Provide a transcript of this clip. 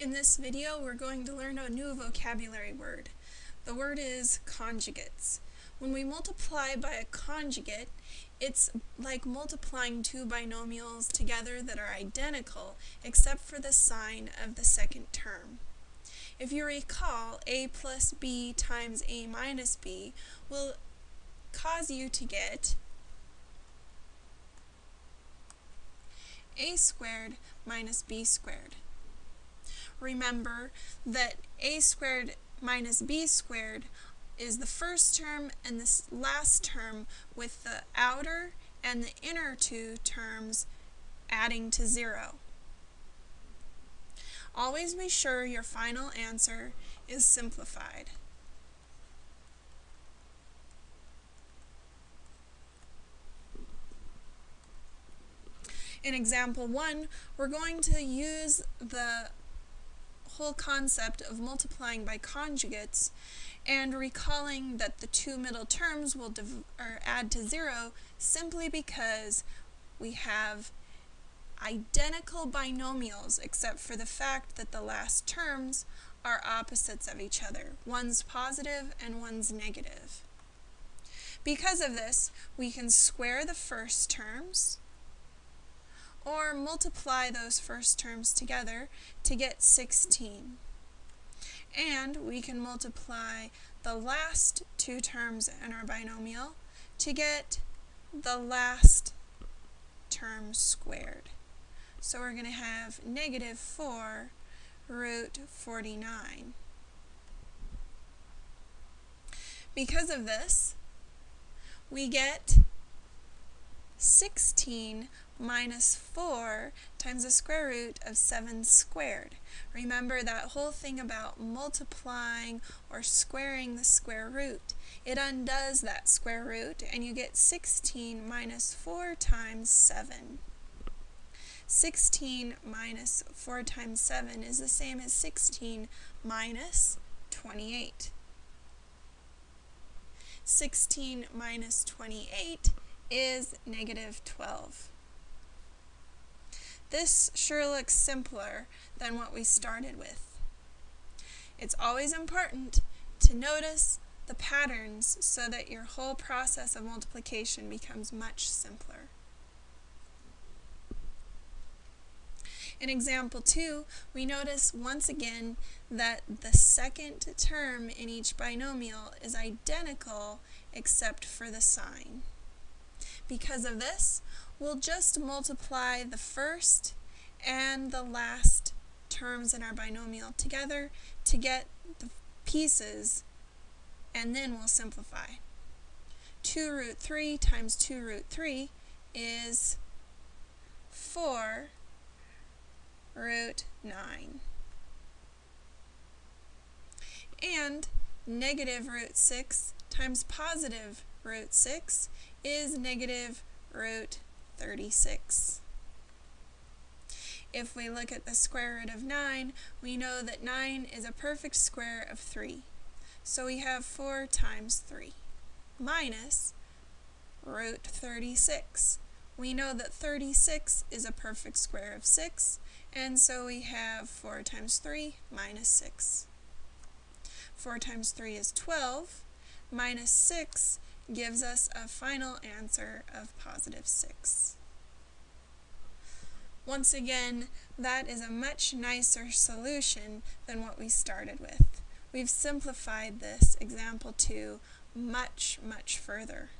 In this video, we're going to learn a new vocabulary word. The word is conjugates. When we multiply by a conjugate, it's like multiplying two binomials together that are identical, except for the sign of the second term. If you recall, a plus b times a minus b will cause you to get a squared minus b squared remember that a squared minus b squared is the first term and the last term with the outer and the inner two terms adding to zero. Always be sure your final answer is simplified. In example 1, we're going to use the whole concept of multiplying by conjugates and recalling that the two middle terms will add to zero simply because we have identical binomials except for the fact that the last terms are opposites of each other. One's positive and one's negative. Because of this, we can square the first terms, or multiply those first terms together to get 16. And we can multiply the last two terms in our binomial to get the last term squared. So we're going to have negative 4 root 49. Because of this, we get 16 minus 4 times the square root of 7 squared. Remember that whole thing about multiplying or squaring the square root. It undoes that square root and you get 16 minus 4 times 7. 16 minus 4 times 7 is the same as 16 minus 28. 16 minus 28 is negative 12. This sure looks simpler than what we started with. It's always important to notice the patterns so that your whole process of multiplication becomes much simpler. In example 2, we notice once again that the second term in each binomial is identical except for the sign. Because of this, we'll just multiply the first and the last terms in our binomial together to get the pieces, and then we'll simplify. 2 root 3 times 2 root 3 is 4 root 9. And negative root 6 times positive root 6 is negative root 36. If we look at the square root of 9, we know that 9 is a perfect square of 3. So we have 4 times 3 minus root 36. We know that 36 is a perfect square of 6, and so we have 4 times 3 minus 6. 4 times 3 is 12, minus 6 gives us a final answer of positive 6. Once again, that is a much nicer solution than what we started with. We've simplified this example 2 much, much further.